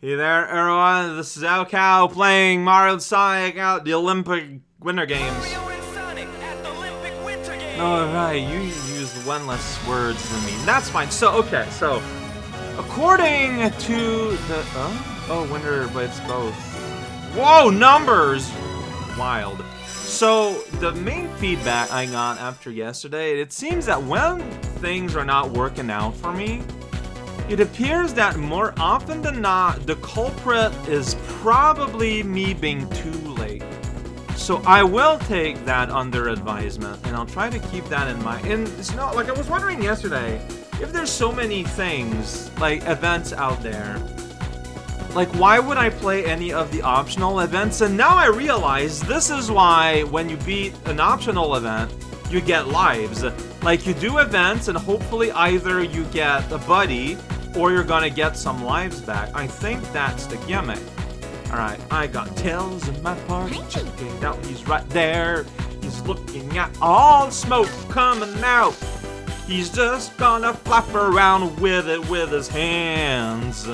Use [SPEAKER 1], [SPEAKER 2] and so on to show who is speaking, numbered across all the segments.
[SPEAKER 1] Hey there, everyone. This is Al Cow playing Mario and Sonic at the Olympic Winter Games. Oh, right, you used one less words than me. That's fine. So, okay, so, according to the. Oh, oh Winter, but it's both. Whoa, numbers! Wild. So, the main feedback I got after yesterday, it seems that when things are not working out for me, it appears that more often than not, the culprit is probably me being too late. So I will take that under advisement, and I'll try to keep that in mind. And it's not like I was wondering yesterday, if there's so many things, like events out there, like why would I play any of the optional events? And now I realize this is why when you beat an optional event, you get lives. Like you do events and hopefully either you get a buddy or you're gonna get some lives back. I think that's the gimmick. Alright, I got Tails in my party. Out, he's right there. He's looking at all the smoke coming out. He's just gonna flap around with it with his hands.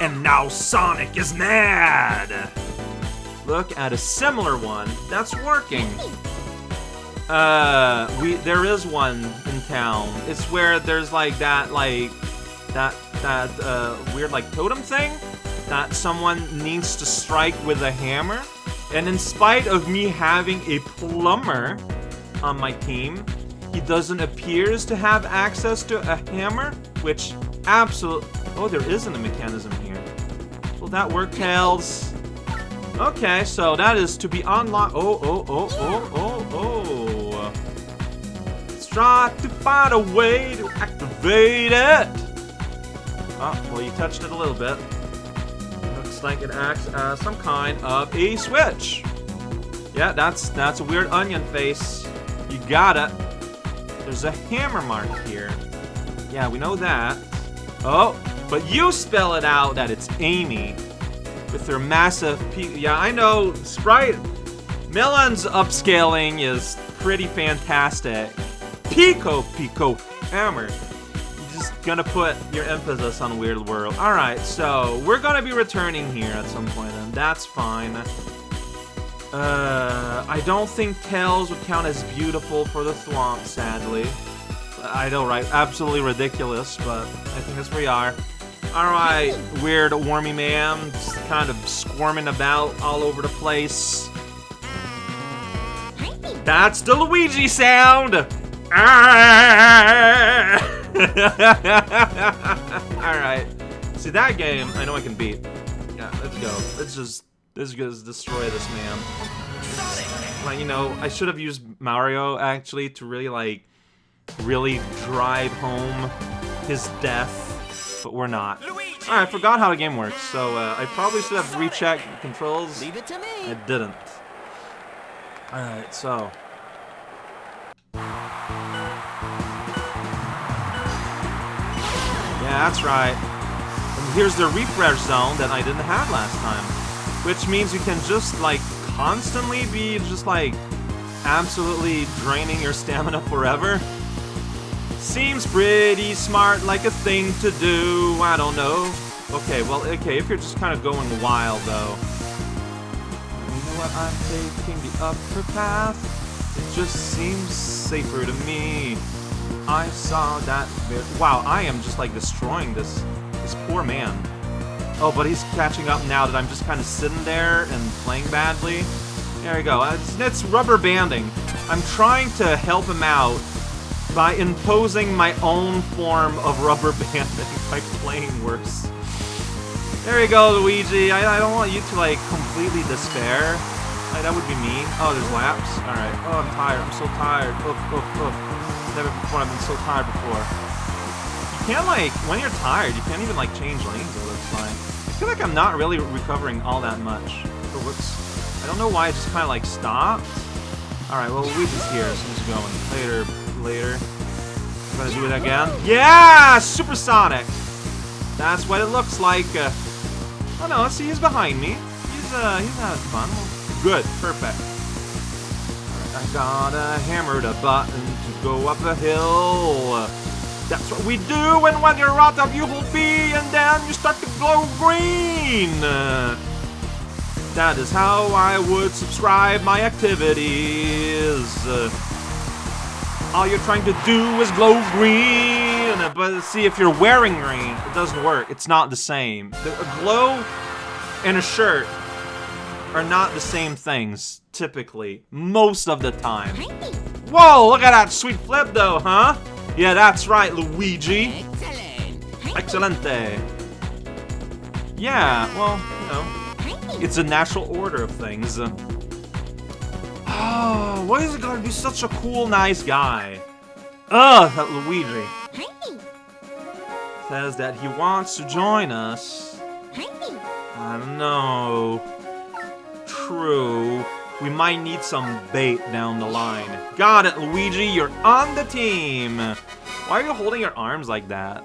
[SPEAKER 1] And now Sonic is mad! Look at a similar one that's working. Uh, we there is one in town. It's where there's like that like that that uh, weird like totem thing that someone needs to strike with a hammer. And in spite of me having a plumber on my team, he doesn't appears to have access to a hammer, which absolutely oh there isn't a mechanism here. Will that work, Tails? Okay, so that is to be unlocked. Oh, oh, oh, oh, oh. Try to find a way to activate it. Oh, well, you touched it a little bit. Looks like it acts as some kind of a switch. Yeah, that's that's a weird onion face. You got it. There's a hammer mark here. Yeah, we know that. Oh, but you spell it out that it's Amy with her massive Yeah, I know, Sprite... Melon's upscaling is pretty fantastic. Piko Piko Hammer. Just gonna put your emphasis on Weird World. Alright, so we're gonna be returning here at some point, and that's fine. Uh, I don't think Tails would count as beautiful for the Thwomp, sadly. I know, right? Absolutely ridiculous, but I think that's where we are. Alright, weird wormy man, just kind of squirming about all over the place. That's the Luigi sound! Alright. See, that game, I know I can beat. Yeah, let's go. Let's just, let's just destroy this man. Like, you know, I should have used Mario, actually, to really, like, really drive home his death but we're not. Alright, I forgot how the game works, so uh, I probably should have rechecked the controls.
[SPEAKER 2] Leave it to me.
[SPEAKER 1] I didn't. Alright, so. Yeah, that's right. And here's the refresh zone that I didn't have last time. Which means you can just, like, constantly be just, like, absolutely draining your stamina forever. Seems pretty smart, like a thing to do, I don't know. Okay, well, okay, if you're just kind of going wild, though. You know what, I'm taking the upper path. It just seems safer to me. I saw that Wow, I am just, like, destroying this, this poor man. Oh, but he's catching up now that I'm just kind of sitting there and playing badly. There we go. Uh, it's, it's rubber banding. I'm trying to help him out by imposing my own form of rubber banding by playing worse. There you go, Luigi. I, I don't want you to, like, completely despair. Like, that would be mean. Oh, there's laps? Alright. Oh, I'm tired. I'm so tired. Oof, oof, oof. Never before I've been so tired before. You can't, like, when you're tired, you can't even, like, change lanes, it looks like. I feel like I'm not really recovering all that much. Oh, whoops. I don't know why it just kind of, like, stopped. Alright, well, we Luigi's here, so he's going. Later, later. I'm gonna do it again. Yeah! Supersonic! That's what it looks like. Uh, oh no, see, he's behind me. He's, uh, he's having fun. Good, perfect. I gotta hammer the button to go up a hill. That's what we do and when you're out of ULP and then you start to glow green. That is how I would subscribe my activities. All you're trying to do is glow green, but see, if you're wearing green, it doesn't work. It's not the same. The, a glow and a shirt are not the same things, typically. Most of the time. Whoa, look at that sweet flip though, huh? Yeah, that's right, Luigi.
[SPEAKER 2] Excellent.
[SPEAKER 1] Excelente. Yeah, well, you know, it's a natural order of things. Oh, why is it gonna be such a cool, nice guy? Ugh, that Luigi says that he wants to join us. I don't know. True. We might need some bait down the line. Got it, Luigi. You're on the team. Why are you holding your arms like that?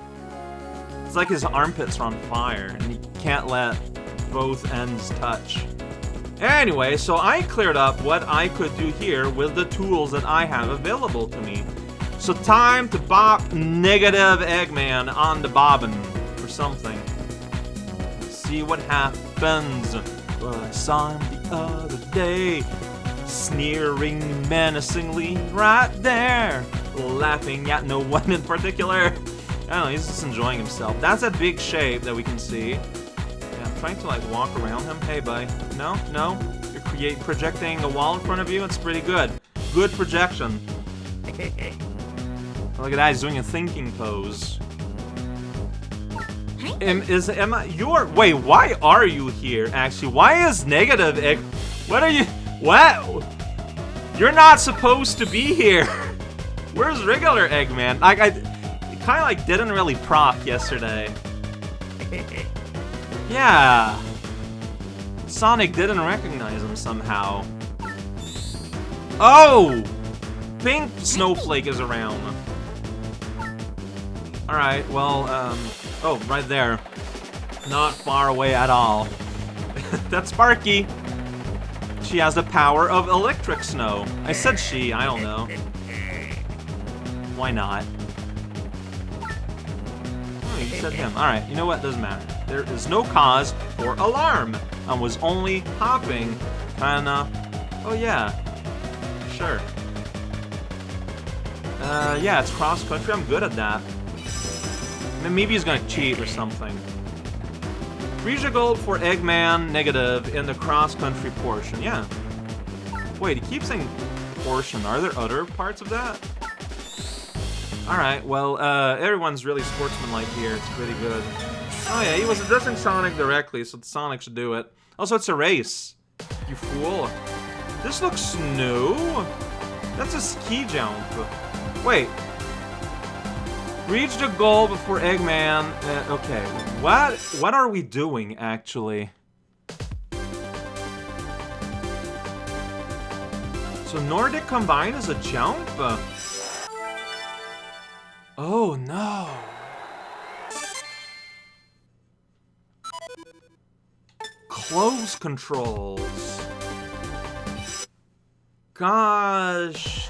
[SPEAKER 1] It's like his armpits are on fire, and he can't let both ends touch. Anyway, so I cleared up what I could do here with the tools that I have available to me. So time to bop negative Eggman on the bobbin or something. See what happens. Well, I saw him other day, sneering menacingly right there, laughing at no one in particular. I don't know, he's just enjoying himself. That's a big shape that we can see. Yeah, I'm trying to like walk around him. Hey, buddy. No, no. You're create projecting a wall in front of you. It's pretty good. Good projection. Look at that. He's doing a thinking pose. Am, is Emma? You're wait. Why are you here? Actually, why is negative egg? What are you? What? You're not supposed to be here. Where's regular Eggman? Like I, kind of like didn't really proc yesterday. Yeah. Sonic didn't recognize him somehow. Oh! Pink Snowflake is around. Alright, well, um... Oh, right there. Not far away at all. That's Sparky! She has the power of electric snow. I said she, I don't know. Why not? Oh, you said him. Alright, you know what? Doesn't matter. There is no cause for alarm. I was only hopping. Kinda. Oh, yeah. Sure. Uh, yeah, it's cross country. I'm good at that. Maybe he's gonna cheat or something. Frisia gold for Eggman negative in the cross country portion. Yeah. Wait, he keeps saying portion. Are there other parts of that? Alright, well, uh, everyone's really sportsmanlike here. It's pretty good. Oh yeah, he was addressing Sonic directly, so Sonic should do it. Also, it's a race. You fool. This looks new. That's a ski jump. Wait. Reach the goal before Eggman. Uh, okay, what what are we doing actually? So Nordic Combine is a jump? Oh no. Close controls. Gosh.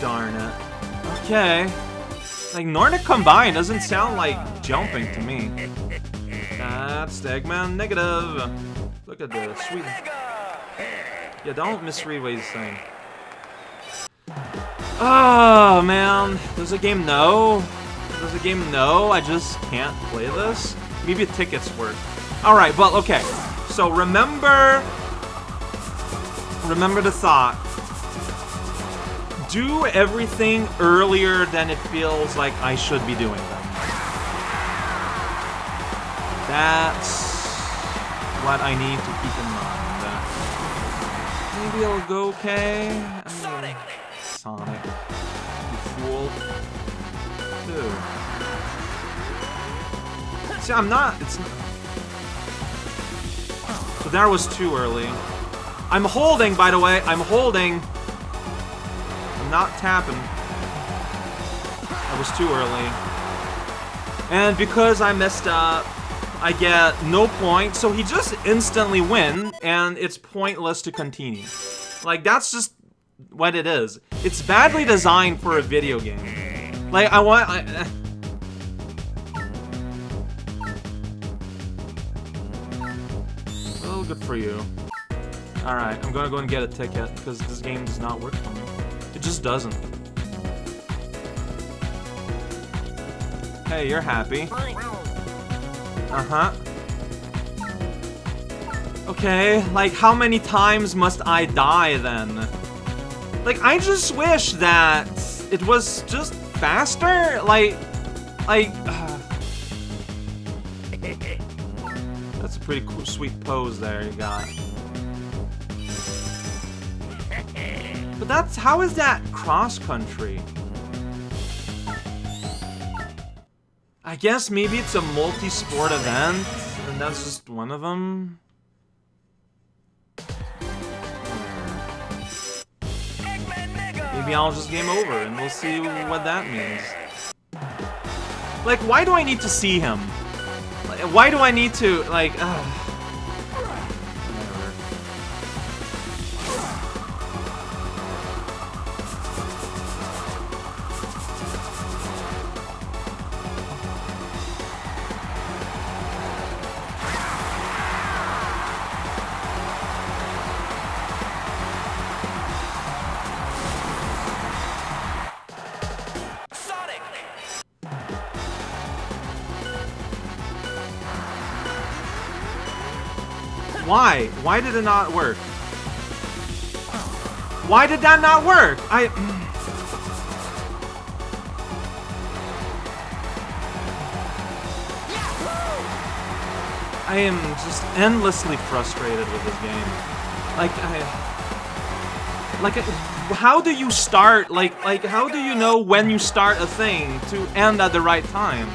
[SPEAKER 1] Darn it. Okay. Like, Nordic Combine doesn't sound like jumping to me. That's Eggman negative. Look at this. Sweet. Yeah, don't misread what he's saying. Oh, man. Does the game know? Does the game know I just can't play this? Maybe tickets work. Alright, but okay. So remember... Remember the thought. Do everything earlier than it feels like I should be doing them. That's what I need to keep in mind. Maybe it'll go okay.
[SPEAKER 2] Sonic.
[SPEAKER 1] Sonic. You fool. Dude. See, I'm not. It's. Not, so that was too early. I'm holding, by the way. I'm holding. I'm not tapping. That was too early. And because I messed up, I get no points, so he just instantly win, and it's pointless to continue. Like, that's just what it is. It's badly designed for a video game. Like, I want... I, eh. well, good for you. Alright, I'm gonna go and get a ticket, because this game does not work for me. Just doesn't. Hey, you're happy. Uh-huh. Okay, like, how many times must I die, then? Like, I just wish that it was just faster? Like, like... Uh, that's a pretty cool, sweet pose there you got. But that's, how is that cross-country? I guess maybe it's a multi-sport event, and that's just one of them. Maybe I'll just game over, and we'll see what that means. Like, why do I need to see him? Why do I need to, like, uh... Why? Why did it not work? Why did that not work? I... I am just endlessly frustrated with this game. Like, I... Like, how do you start, like, like, how do you know when you start a thing to end at the right time?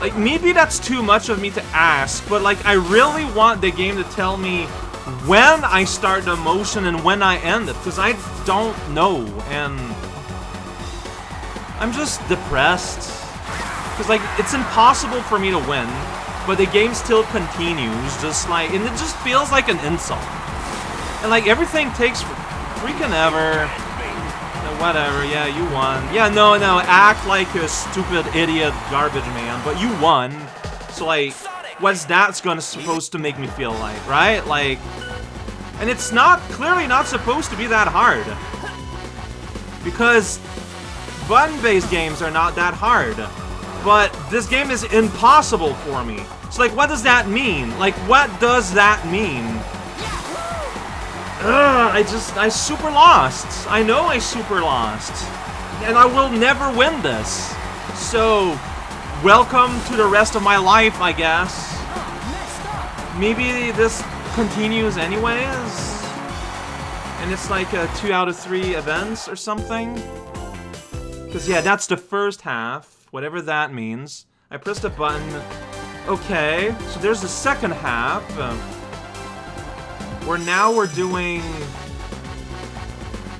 [SPEAKER 1] Like, maybe that's too much of me to ask, but like, I really want the game to tell me when I start the motion and when I end it, because I don't know, and I'm just depressed. Because, like, it's impossible for me to win, but the game still continues, just like, and it just feels like an insult. And, like, everything takes freaking ever whatever, yeah, you won. Yeah, no, no, act like a stupid idiot garbage man, but you won. So, like, what's that's gonna supposed to make me feel like, right? Like, and it's not, clearly not supposed to be that hard. Because button-based games are not that hard. But this game is impossible for me. So, like, what does that mean? Like, what does that mean? Ugh, I just, I super lost. I know I super lost. And I will never win this. So, welcome to the rest of my life, I guess. Maybe this continues anyways? And it's like a two out of three events or something? Because, yeah, that's the first half, whatever that means. I pressed a button. Okay, so there's the second half. Where now we're doing...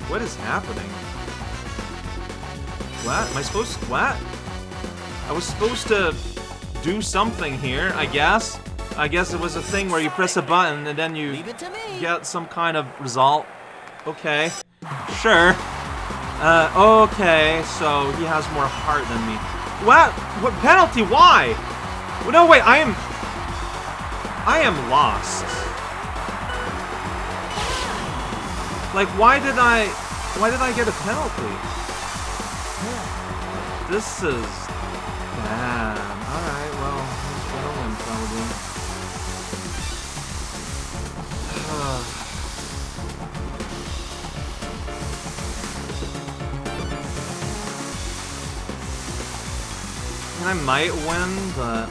[SPEAKER 1] What is happening? What? Am I supposed to... What? I was supposed to do something here, I guess. I guess it was a thing where you press a button and then you get some kind of result. Okay. Sure. Uh, okay, so he has more heart than me. What? What penalty? Why? No, wait, I am... I am lost. Like, why did I... Why did I get a penalty? This is... Bad. Alright, well, he's gonna win, probably. I might win, but...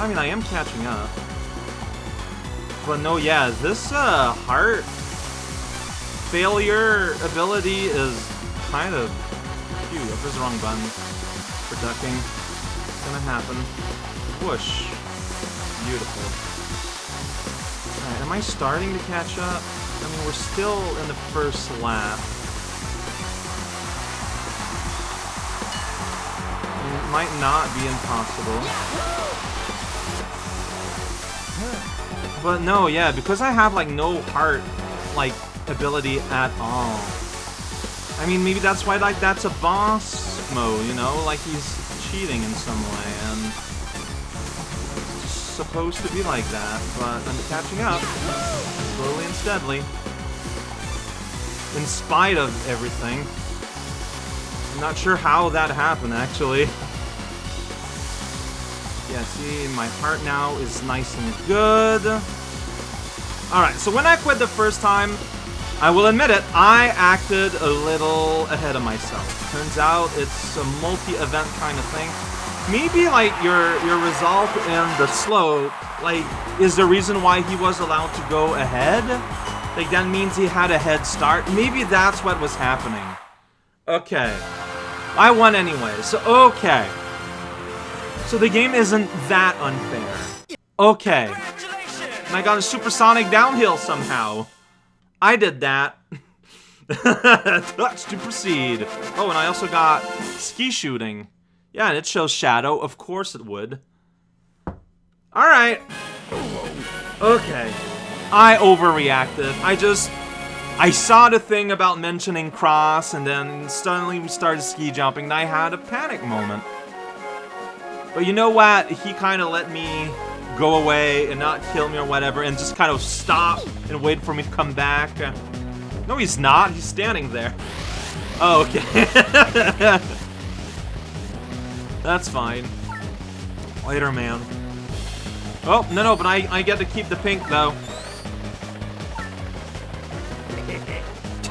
[SPEAKER 1] I mean, I am catching up. But no, yeah, this uh, heart failure ability is kind of... Phew, I pressed the wrong button for ducking. It's gonna happen. Whoosh. Beautiful. Alright, am I starting to catch up? I mean, we're still in the first lap. it might not be impossible. But no, yeah, because I have, like, no heart, like, ability at all. I mean, maybe that's why, like, that's a boss mode, you know? Like, he's cheating in some way, and supposed to be like that, but I'm catching up, slowly and steadily. In spite of everything. I'm not sure how that happened, actually. Yeah, see, my heart now is nice and good. Alright, so when I quit the first time, I will admit it, I acted a little ahead of myself. Turns out it's a multi-event kind of thing. Maybe, like, your, your result in the slope, like, is the reason why he was allowed to go ahead? Like, that means he had a head start? Maybe that's what was happening. Okay. I won anyway, so okay. So the game isn't that unfair. Okay. And I got a supersonic downhill somehow. I did that. Touch to proceed. Oh, and I also got ski shooting. Yeah, and it shows shadow. Of course it would. Alright. Okay. I overreacted. I just... I saw the thing about mentioning cross, and then suddenly we started ski jumping, and I had a panic moment. But you know what? He kind of let me go away and not kill me or whatever and just kind of stop and wait for me to come back. No, he's not. He's standing there. Oh, okay. That's fine. Later, man. Oh, no, no, but I, I get to keep the pink, though.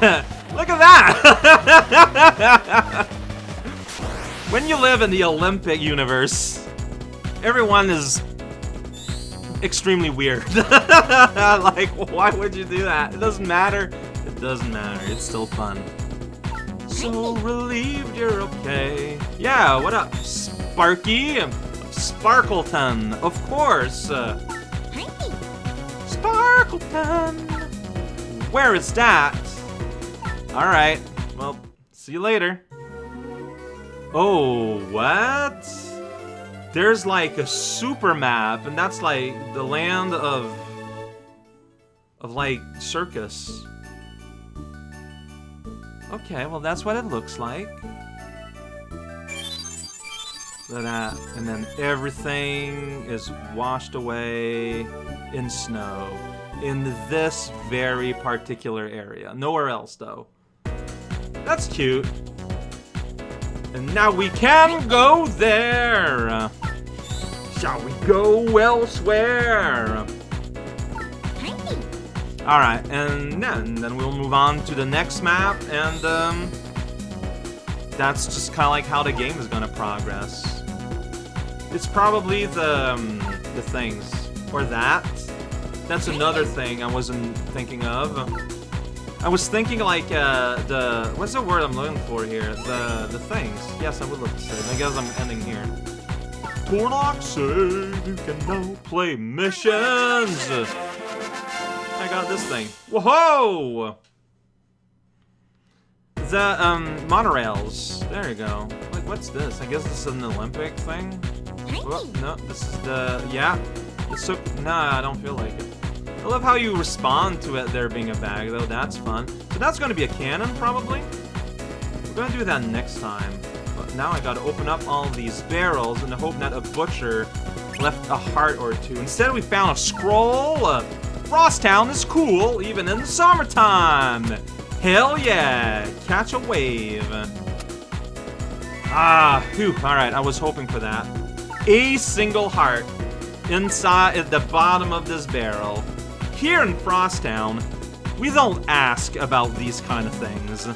[SPEAKER 1] Look at that! When you live in the Olympic universe, everyone is extremely weird. like, why would you do that? It doesn't matter. It doesn't matter. It's still fun. So relieved you're okay. Yeah, what up, Sparky? Sparkleton, of course. Uh, Sparkleton. Where is that? Alright, well, see you later. Oh, what? There's like a super map, and that's like the land of... of like circus. Okay, well that's what it looks like. That, and then everything is washed away in snow in this very particular area. Nowhere else, though. That's cute. And now we can go there! Shall we go elsewhere? Alright, and then, then we'll move on to the next map, and um, that's just kind of like how the game is gonna progress. It's probably the, um, the things, or that. That's another thing I wasn't thinking of. I was thinking like uh, the what's the word I'm looking for here? The the things. Yes, I would love to say. I guess I'm ending here. Tornock said you can now play missions. I got this thing. Whoa! The um monorails. There you go. Like what's this? I guess this is an Olympic thing. Oh, no, this is the yeah. It's so nah. I don't feel like it. Love how you respond to it there being a bag, though. That's fun. So that's going to be a cannon, probably? We're going to do that next time. But now I got to open up all these barrels in the hope that a butcher left a heart or two. Instead, we found a scroll. Uh, Frosttown is cool, even in the summertime. Hell yeah. Catch a wave. Ah, whew. Alright, I was hoping for that. A single heart inside at the bottom of this barrel. Here in Frosttown, we don't ask about these kind of things.